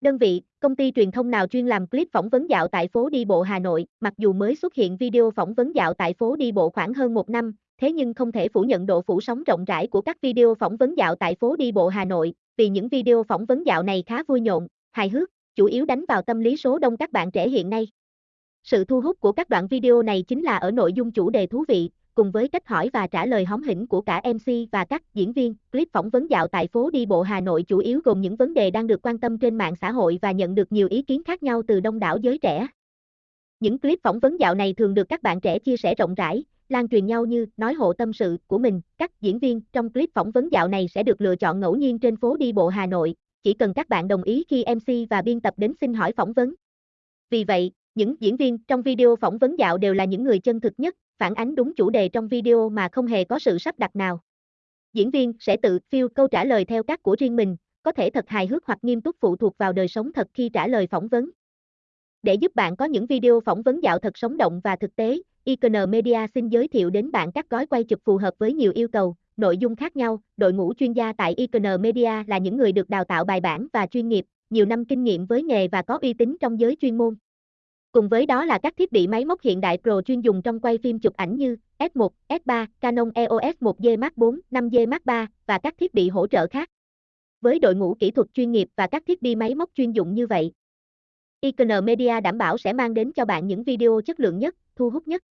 Đơn vị, công ty truyền thông nào chuyên làm clip phỏng vấn dạo tại phố đi bộ Hà Nội, mặc dù mới xuất hiện video phỏng vấn dạo tại phố đi bộ khoảng hơn một năm, thế nhưng không thể phủ nhận độ phủ sóng rộng rãi của các video phỏng vấn dạo tại phố đi bộ Hà Nội, vì những video phỏng vấn dạo này khá vui nhộn, hài hước, chủ yếu đánh vào tâm lý số đông các bạn trẻ hiện nay. Sự thu hút của các đoạn video này chính là ở nội dung chủ đề thú vị, cùng với cách hỏi và trả lời hóm hỉnh của cả MC và các diễn viên. Clip phỏng vấn dạo tại phố đi bộ Hà Nội chủ yếu gồm những vấn đề đang được quan tâm trên mạng xã hội và nhận được nhiều ý kiến khác nhau từ đông đảo giới trẻ. Những clip phỏng vấn dạo này thường được các bạn trẻ chia sẻ rộng rãi, lan truyền nhau như nói hộ tâm sự của mình. Các diễn viên trong clip phỏng vấn dạo này sẽ được lựa chọn ngẫu nhiên trên phố đi bộ Hà Nội, chỉ cần các bạn đồng ý khi MC và biên tập đến xin hỏi phỏng vấn. Vì vậy, những diễn viên trong video phỏng vấn dạo đều là những người chân thực nhất, phản ánh đúng chủ đề trong video mà không hề có sự sắp đặt nào. Diễn viên sẽ tự fill câu trả lời theo cách của riêng mình, có thể thật hài hước hoặc nghiêm túc phụ thuộc vào đời sống thật khi trả lời phỏng vấn. Để giúp bạn có những video phỏng vấn dạo thật sống động và thực tế, Icon Media xin giới thiệu đến bạn các gói quay chụp phù hợp với nhiều yêu cầu, nội dung khác nhau. Đội ngũ chuyên gia tại Icon Media là những người được đào tạo bài bản và chuyên nghiệp, nhiều năm kinh nghiệm với nghề và có uy tín trong giới chuyên môn. Cùng với đó là các thiết bị máy móc hiện đại Pro chuyên dùng trong quay phim chụp ảnh như S1, S3, Canon EOS 1D Mark 4, 5D Mark 3 và các thiết bị hỗ trợ khác. Với đội ngũ kỹ thuật chuyên nghiệp và các thiết bị máy móc chuyên dụng như vậy, Icon Media đảm bảo sẽ mang đến cho bạn những video chất lượng nhất, thu hút nhất.